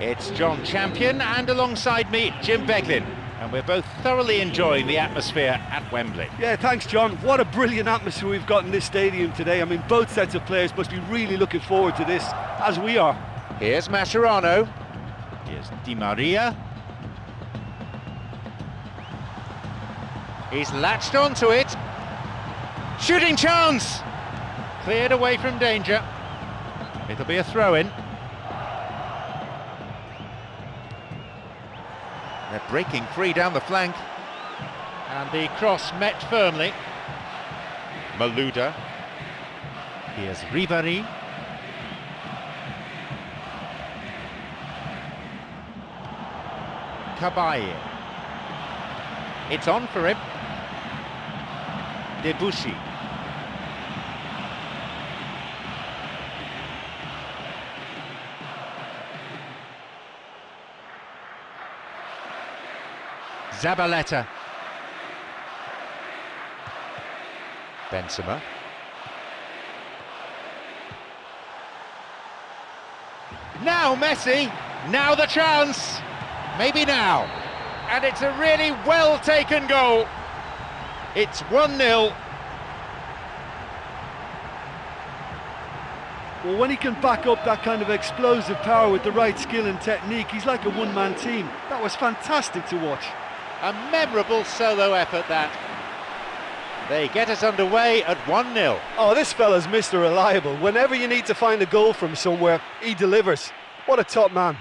It's John Champion and alongside me, Jim Beglin. And we're both thoroughly enjoying the atmosphere at Wembley. Yeah, thanks, John. What a brilliant atmosphere we've got in this stadium today. I mean, both sets of players must be really looking forward to this, as we are. Here's Mascherano. Here's Di Maria. He's latched onto it. Shooting chance! Cleared away from danger. It'll be a throw-in. They're breaking free down the flank. And the cross met firmly. Malouda. Here's Ribéry. Cabaye. It's on for him. Debuchy. Zabaleta. Benzema. Now Messi, now the chance, maybe now. And it's a really well taken goal. It's 1-0. Well, when he can back up that kind of explosive power with the right skill and technique, he's like a one-man team. That was fantastic to watch. A memorable solo effort that. They get us underway at 1-0. Oh, this fella's Mr. Reliable. Whenever you need to find a goal from somewhere, he delivers. What a top man.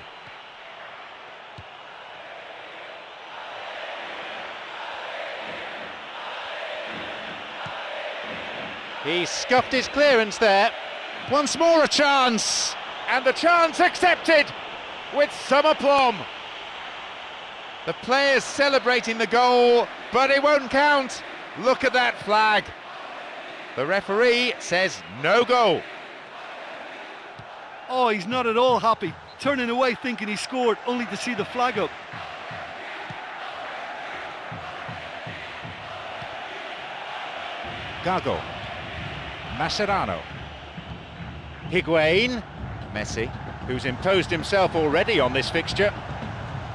He scuffed his clearance there. Once more a chance, and the chance accepted with some aplomb. The players celebrating the goal, but it won't count. Look at that flag. The referee says no goal. Oh, he's not at all happy. Turning away thinking he scored, only to see the flag up. Gago. Mascherano. Higuain. Messi, who's imposed himself already on this fixture.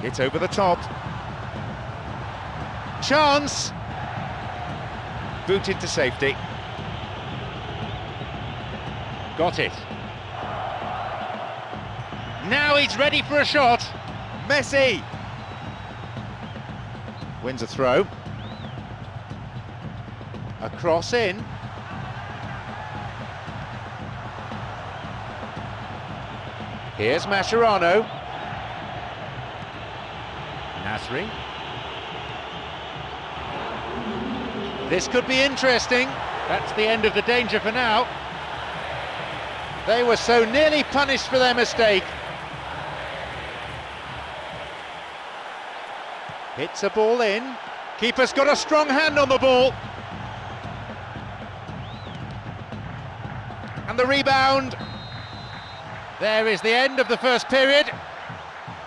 It's over the top. Chance! Booted to safety. Got it. Now he's ready for a shot. Messi! Wins a throw. A cross in. Here's Mascherano. Nasri. This could be interesting. That's the end of the danger for now. They were so nearly punished for their mistake. Hits a ball in. Keeper's got a strong hand on the ball. And the rebound. There is the end of the first period.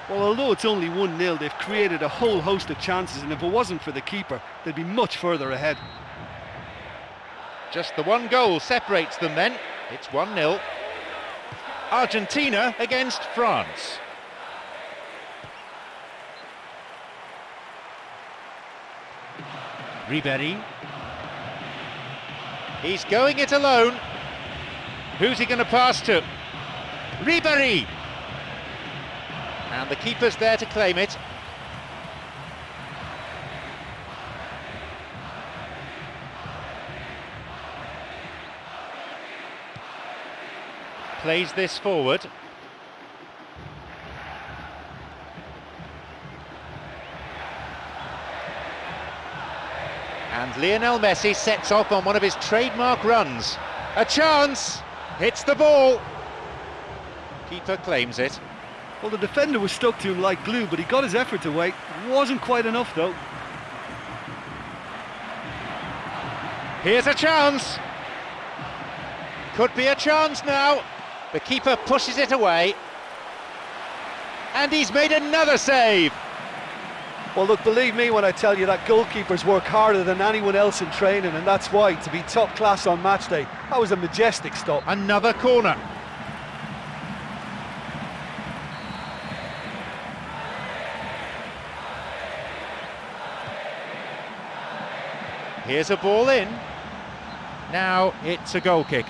Well, although it's only 1-0, they've created a whole host of chances, and if it wasn't for the keeper, they'd be much further ahead. Just the one goal separates them then. It's 1-0. Argentina against France. Ribéry. He's going it alone. Who's he going to pass to? Ribéry! And the keeper's there to claim it. Plays this forward. And Lionel Messi sets off on one of his trademark runs. A chance! Hits the ball. Keeper claims it. Well, the defender was stuck to him like glue, but he got his effort away. Wasn't quite enough, though. Here's a chance. Could be a chance now. The keeper pushes it away. And he's made another save. Well, look, believe me when I tell you that goalkeepers work harder than anyone else in training, and that's why, to be top class on match day, that was a majestic stop. Another corner. Here's a ball in. Now it's a goal kick.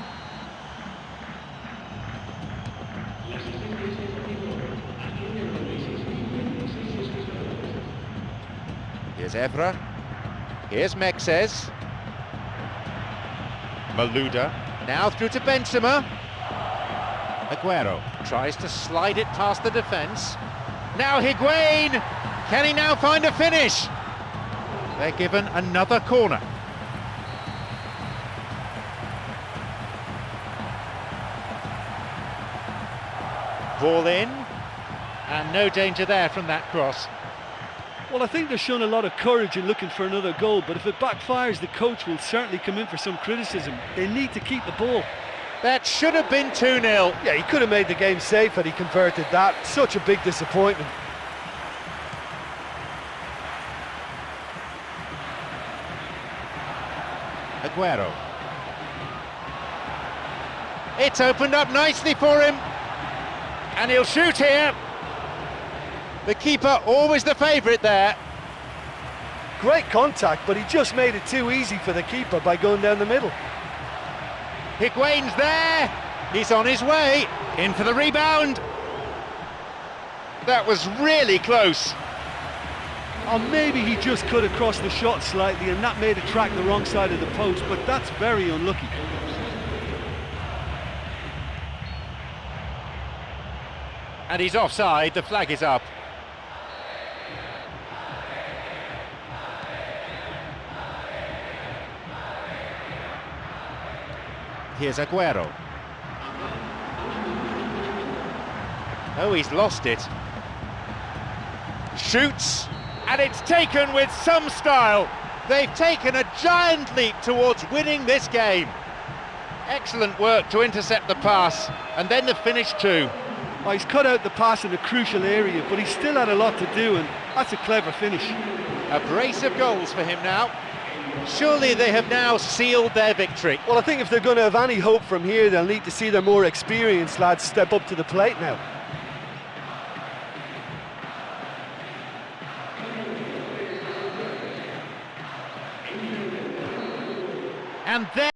Here's Evra. Here's Mexes. Malouda. Now through to Benzema. Aguero tries to slide it past the defence. Now Higuain! Can he now find a finish? They're given another corner. Ball in, and no danger there from that cross. Well, I think they've shown a lot of courage in looking for another goal, but if it backfires, the coach will certainly come in for some criticism. They need to keep the ball. That should have been 2-0. Yeah, he could have made the game safe had he converted that. Such a big disappointment. Aguero. It's opened up nicely for him. And he'll shoot here. The keeper always the favourite there. Great contact, but he just made it too easy for the keeper by going down the middle. Higuain's there. He's on his way. In for the rebound. That was really close. Or maybe he just cut across the shot slightly and that made it track the wrong side of the post, but that's very unlucky. And he's offside, the flag is up. Here's Aguero. Oh, he's lost it. Shoots, and it's taken with some style. They've taken a giant leap towards winning this game. Excellent work to intercept the pass, and then the finish too. Oh, he's cut out the pass in a crucial area, but he still had a lot to do, and that's a clever finish. A brace of goals for him now. Surely they have now sealed their victory. Well, I think if they're going to have any hope from here, they'll need to see their more experienced lads step up to the plate now. And then